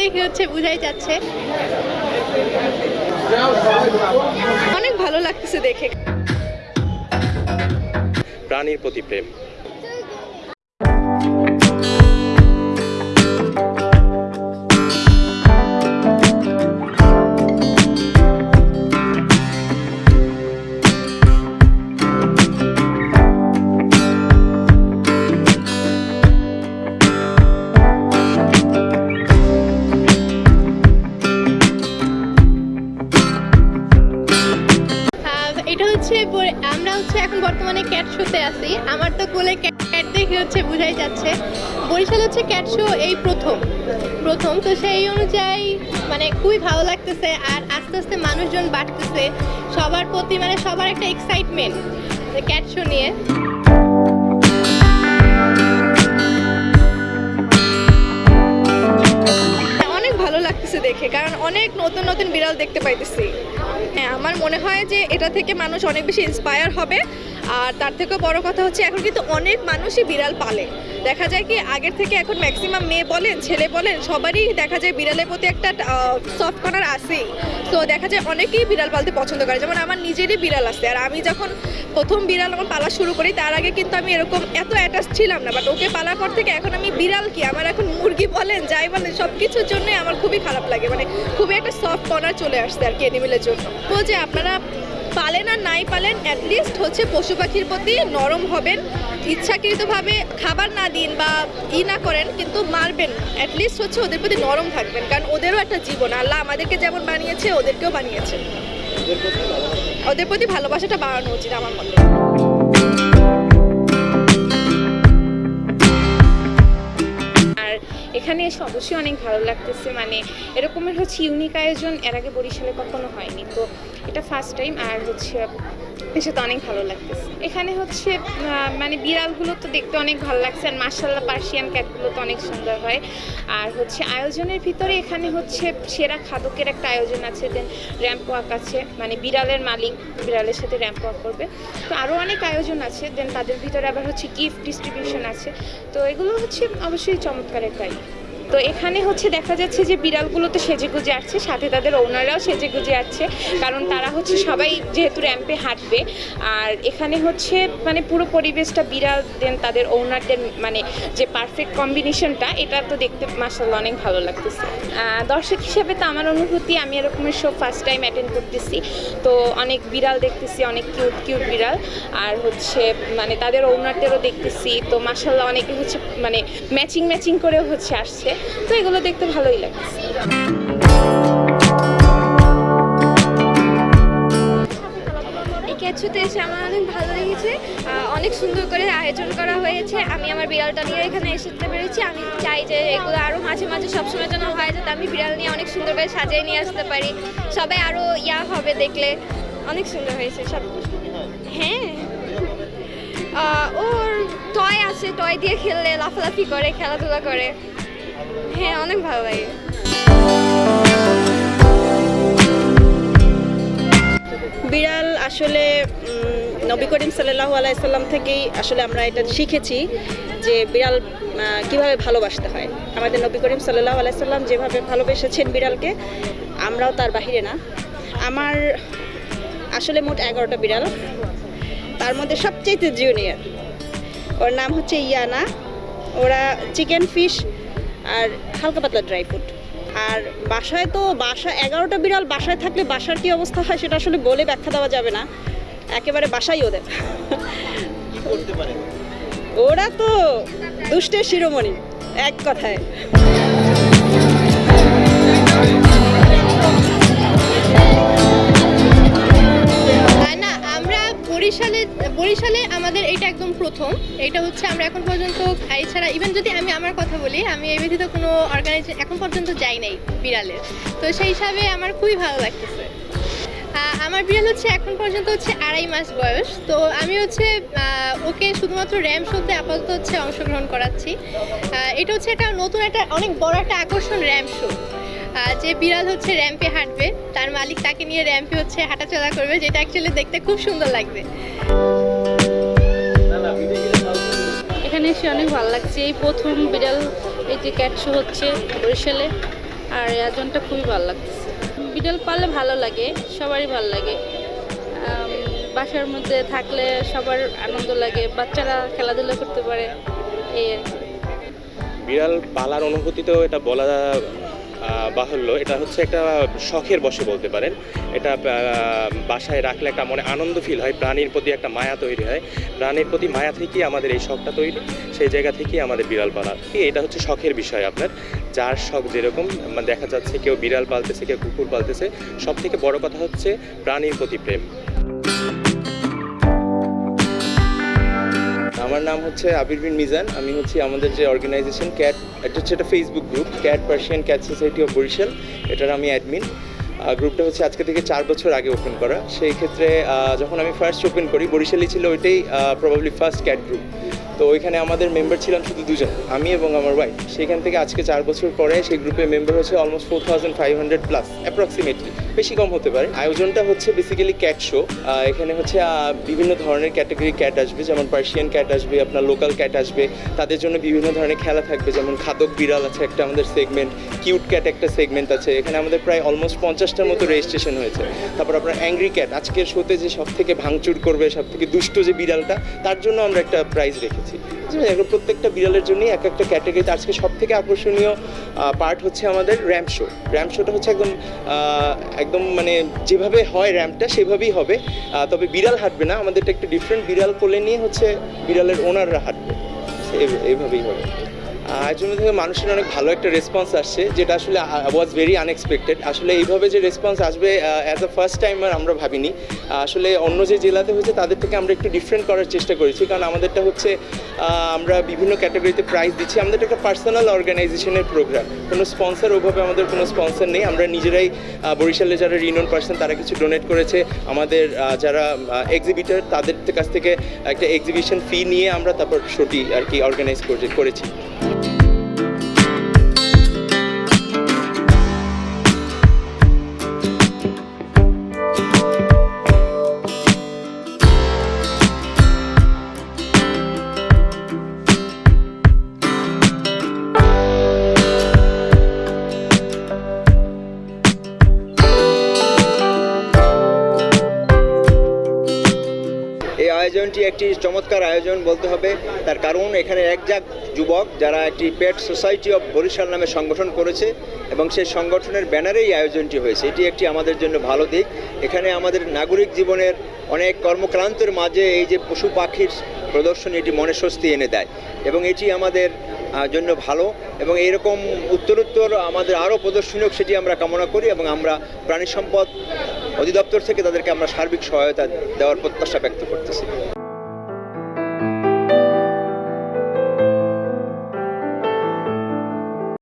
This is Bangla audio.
দেখে হচ্ছে বুঝাই যাচ্ছে। অনেক ভালো লাগতেছে দেখে। প্রাণীর প্রতি প্রেম। বর্তমানে ক্যাট শোতে আছি। আমার তো কোলে ক্যাট দেখে হচ্ছে বোঝাই যাচ্ছে। বরিশাল হচ্ছে ক্যাট শো এই প্রথম। প্রথম, তো সেই অনুযায়ী মানে খুবই ভালো লাগতেছে আর আস্তে আস্তে মানুষজন বাড়তেছে। সবার প্রতি মানে সবার একটা এক্সাইটমেন্ট ক্যাট শো নিয়ে। অনেক ভালো লাগতেছে দেখে, কারণ অনেক নতুন নতুন বিড়াল দেখতে পাইতেছি। হ্যাঁ আমার মনে হয় যে এটা থেকে মানুষ অনেক বেশি ইন্সপায়ার হবে। আর তার থেকেও বড় কথা হচ্ছে, এখন কিন্তু অনেক মানুষই বিড়াল পালে। দেখা যায় কি, আগের থেকে এখন ম্যাক্সিমাম মেয়ে বলেন, ছেলে বলেন, সবারই দেখা যায় বিড়ালের প্রতি একটা সফট কর্নার আসেই তো দেখা যায় অনেকেই বিড়াল পালতে পছন্দ করে। যেমন আমার নিজেরই বিড়াল আছে, আর আমি যখন প্রথম বিড়াল আমার পালা শুরু করি, তার আগে কিন্তু আমি এরকম এত অ্যাটাচ ছিলাম না। বাট ওকে পালার পর থেকে এখন আমি বিড়াল কি? আমার এখন মুরগি বলেন, যাই বলেন সব কিছুর জন্য আমার খুবই খারাপ লাগে। মানে খুবই একটা সফট কর্নার চলে আসছে আর কি অ্যানিমেলের জন্য। তো যে আপনারা পালেন আর নাই পালেন অ্যাটলিস্ট হচ্ছে পশু পাখির প্রতি নরম হবেন, ইচ্ছাকৃতভাবে খাবার না দিন বা ই না করেন, কিন্তু মারবেন অ্যাটলিস্ট হচ্ছে ওদের প্রতি নরম থাকবেন, কারণ ওদেরও একটা জীবন। আল্লাহ আমাদেরকে যেমন বানিয়েছে, ওদেরকেও বানিয়েছে। ওদের প্রতি ভালোবাসাটা বাড়ানো উচিত আমার মতে। এখানে এসে অবশ্যই অনেক ভালো লাগতেছে মানে এরকমের হচ্ছে ইউনিক আয়োজন এর আগে বরিশালে কখনো হয়নি। তো এটা ফার্স্ট টাইম আর হচ্ছে এসে তো অনেক ভালো লাগতেছে। এখানে হচ্ছে মানে বিড়ালগুলো তো দেখতে অনেক ভালো লাগছে আর মার্শাল্লাহ পার্সিয়ান ক্যাটগুলো তো অনেক সুন্দর হয়। আর হচ্ছে আয়োজনের ভিতরে এখানে হচ্ছে সেরা খাদকের একটা আয়োজন আছে, দেন র্যাম্প ওয়াক আছে মানে বিড়ালের মালিক বিড়ালের সাথে র্যাম্প ওয়াক করবে। তো আরও অনেক আয়োজন আছে, দেন তাদের ভিতরে আবার হচ্ছে গিফট ডিস্ট্রিবিউশন আছে। তো এগুলো হচ্ছে অবশ্যই চমৎকার একটা। তো এখানে হচ্ছে দেখা যাচ্ছে যে বিড়ালগুলো তো সেজে গুজে আসছে, সাথে তাদের ওনাররাও সেজে গুজে আসছে, কারণ তারা হচ্ছে সবাই যেহেতু র্যাম্পে হাঁটবে, আর এখানে হচ্ছে মানে পুরো পরিবেশটা বিড়াল দেন তাদের ওনারদের মানে যে পারফেক্ট কম্বিনেশনটা এটা তো দেখতে মাসাল্লাহ অনেক ভালো লাগতেছে। দর্শক হিসেবে তো আমার অনুভূতি, আমি এরকমের শো ফার্স্ট টাইম অ্যাটেন্ড করতেছি। তো অনেক বিড়াল দেখতেছি, অনেক কিউট কিউট বিড়াল, আর হচ্ছে মানে তাদের ওনারদেরও দেখতেছি। তো মাসাল্লাহ অনেকে হচ্ছে মানে ম্যাচিং ম্যাচিং করেও হচ্ছে আসছে। তো এগুলো দেখতে ভালোই এই ক্যাচুতে এসে আমার অনেক ভালো লেগেছে অনেক সুন্দর করে আয়োজন করা হয়েছে। আমি আমার বিড়ালটা নিয়ে এখানে এসে পেরেছি। আমি চাই যে এগুলো আরও মাঝে মাঝে সবসময় যেন হয়, যাতে আমি বিড়াল নিয়ে অনেক সুন্দর করে সাজিয়ে নিয়ে আসতে পারি। সবাই আরও ইয়া হবে দেখলে। অনেক সুন্দর হয়েছে সব। হ্যাঁ। ওর টয় আছে টয় দিয়ে খেললে, লাফালাফি করে, খেলাধুলা করে। হ্যাঁ অনেক ভালো লাগে। বিড়াল আসলে নবী করিম সাল্লাহ আলাইসাল্লাম থেকেই আসলে আমরা এটা শিখেছি যে বিড়াল কীভাবে ভালোবাসতে হয়। আমাদের নবী করিম সাল্লাহ আলাইসাল্লাম যেভাবে ভালোবেসেছেন বিড়ালকে, আমরাও তার বাহিরে না। আমার আসলে মোট এগারোটা বিড়াল, তার মধ্যে সবচেয়ে জুনিয়র ওর নাম হচ্ছে ইয়ানা। ওরা চিকেন ফিশ আর হালকা পাতলা ড্রাই ফ্রুট আর বাসায় তো বাসা এগারোটা বিড়াল বাসায় থাকলে বাসার কি অবস্থা হয় সেটা আসলে বলে ব্যাখ্যা দেওয়া যাবে না। একেবারে বাসাই ওদের। ওরা তো দুষ্টের শিরোমণি এক কথায়। বরিশালে বরিশালে আমাদের এটা একদম প্রথম। এটা হচ্ছে আমরা এখন পর্যন্ত এছাড়া ইভেন যদি আমি আমার কথা বলি, আমি এই ব্যতীত কোনো অর্গানাইজেশন এখন পর্যন্ত যাই নাই বিড়ালের। তো সেই হিসাবে আমার খুবই ভালো লাগতেছে। আমার বিড়াল হচ্ছে এখন পর্যন্ত হচ্ছে আড়াই মাস বয়স। তো আমি হচ্ছে ওকে শুধুমাত্র র্যাম শোতে আপাতত হচ্ছে অংশগ্রহণ করাচ্ছি। এটা হচ্ছে একটা নতুন একটা, অনেক বড় একটা আকর্ষণ র্যাম শো যে বিড়াল হচ্ছে র্যাম্পে হাঁটবে তার মালিক তাকে নিয়ে র্যাম্পে হচ্ছে হাঁটাচলা করবে যেটা অ্যাকচুয়ালি দেখতে খুব সুন্দর লাগবে। এখানে এসে অনেক ভালো লাগছে। এই প্রথম বিড়াল এই যে ক্যাট শো হচ্ছে বরিশালে আর এই আয়োজনটা খুবই ভালো লাগতেছে বিড়াল পাললে ভালো লাগে সবারই ভালো লাগে। বাসার মধ্যে থাকলে সবার আনন্দ লাগে বাচ্চারা খেলাধুলা করতে পারে এই আর কি। বিড়াল পালার অনুভূতি তো এটা বলা বাহুল্য। এটা হচ্ছে একটা শখের বসে বলতে পারেন। এটা বাসায় রাখলে একটা মনে আনন্দ ফিল হয়, প্রাণীর প্রতি একটা মায়া তৈরি হয়। প্রাণীর প্রতি মায়া থেকেই আমাদের এই শখটা তৈরি, সেই জায়গা থেকেই আমাদের বিড়াল পালা। এটা হচ্ছে শখের বিষয় আপনার। যার শখ যেরকম দেখা যাচ্ছে কেউ বিড়াল পালতেছে, কেউ কুকুর পালতেছে সব থেকে বড় কথা হচ্ছে প্রাণীর প্রতি প্রেম। আমার নাম হচ্ছে আবির বিন মিজান। আমি হচ্ছি আমাদের যে অর্গানাইজেশন ক্যাট এটা হচ্ছে একটা Facebook group cat Persian cat society of Barishal এটার আমি অ্যাডমিন গ্রুপটা হচ্ছে আজকে থেকে চার বছর আগে ওপেন করা। সেই ক্ষেত্রে যখন আমি ফার্স্ট ওপেন করি বরিশালই ছিল ওইটাই প্রবাবলি ফার্স্ট ক্যাট গ্রুপ তো ওইখানে আমাদের মেম্বার ছিলাম শুধু দুজন, আমি এবং আমার ওয়াইফ সেখান থেকে আজকে চার বছর পরে সেই গ্রুপে মেম্বার হচ্ছে almost four thousand five hundred plus approximately বেশি কম হতে পারে। আয়োজনটা হচ্ছে বেসিক্যালি ক্যাট শো এখানে হচ্ছে বিভিন্ন ধরনের ক্যাটাগরি ক্যাট আসবে, যেমন পার্সিয়ান ক্যাট আসবে, আপনার লোকাল ক্যাট আসবে। তাদের জন্য বিভিন্ন ধরনের খেলা থাকবে, যেমন খাদক বিড়াল আছে একটা আমাদের সেগমেন্ট কিউট ক্যাট একটা সেগমেন্ট আছে। এখানে আমাদের প্রায় অলমোস্ট পঞ্চাশটার মতো রেজিস্ট্রেশন হয়েছে। তারপর আপনার অ্যাংরি ক্যাট আজকের শোতে যে সব থেকে ভাঙচুর করবে সব থেকে দুষ্ট যে বিড়ালটা, তার জন্য আমরা একটা প্রাইজ রেখেছি। বুঝলেন? এগুলো প্রত্যেকটা বিড়ালের জন্যই এক একটা ক্যাটাগরিতে আজকে সব থেকে আকর্ষণীয় পার্ট হচ্ছে আমাদের র্যাম্প শো র্যাম্প শোটা হচ্ছে একদম একদম মানে যেভাবে হয় র্যাম্পটা সেভাবেই হবে। তবে বিড়াল হাঁটবে না আমাদেরটা একটু ডিফারেন্ট বিড়াল কোলে নিয়ে হচ্ছে বিড়ালের ওনাররা হাঁটবে। এইভাবেই হবে। আয়োজন থেকে মানুষের অনেক ভালো একটা রেসপন্স আসছে, যেটা আসলে ওয়াজ ভেরি আনএক্সপেক্টেড আসলে এইভাবে যে রেসপন্স আসবে অ্যাজ আ ফার্স্ট টাইমার আমরা ভাবিনি। আসলে অন্য যে জেলাতে হয়েছে, তাদের থেকে আমরা একটু ডিফারেন্ট করার চেষ্টা করেছি। কারণ আমাদেরটা হচ্ছে আমরা বিভিন্ন ক্যাটাগরিতে প্রাইজ দিচ্ছি। আমাদের একটা পার্সোনাল অর্গানাইজেশনের প্রোগ্রাম কোনো স্পন্সর ওভাবে আমাদের কোনো স্পন্সর নেই। আমরা নিজেরাই বরিশালে যারা রিনোন পার্সন তারা কিছু ডোনেট করেছে। আমাদের যারা এক্সিবিটার তাদের কাছ থেকে একটা এক্সিবিশন ফি নিয়ে আমরা তারপর শোটি আর কি অর্গানাইজ করেছি। আয়োজনটি একটি চমৎকার আয়োজন বলতে হবে। তার কারণ এখানে একজাক যুবক যারা একটি পেট সোসাইটি অফ বরিশাল নামে সংগঠন করেছে এবং সেই সংগঠনের ব্যানারেই আয়োজনটি হয়েছে। এটি একটি আমাদের জন্য ভালো দিক। এখানে আমাদের নাগরিক জীবনের অনেক কর্মক্রান্তের মাঝে এই যে পশু পাখির প্রদর্শনী, এটি মনে স্বস্তি এনে দেয় এবং এটি আমাদের জন্য ভালো এবং এরকম উত্তরোত্তর আমাদের আরও প্রদর্শনী হোক, সেটি আমরা কামনা করি এবং আমরা প্রাণী সম্পদ অধিদপ্তর থেকে তাদেরকে আমরা সার্বিক সহায়তা দেওয়ার প্রত্যাশা ব্যক্ত করতেছি।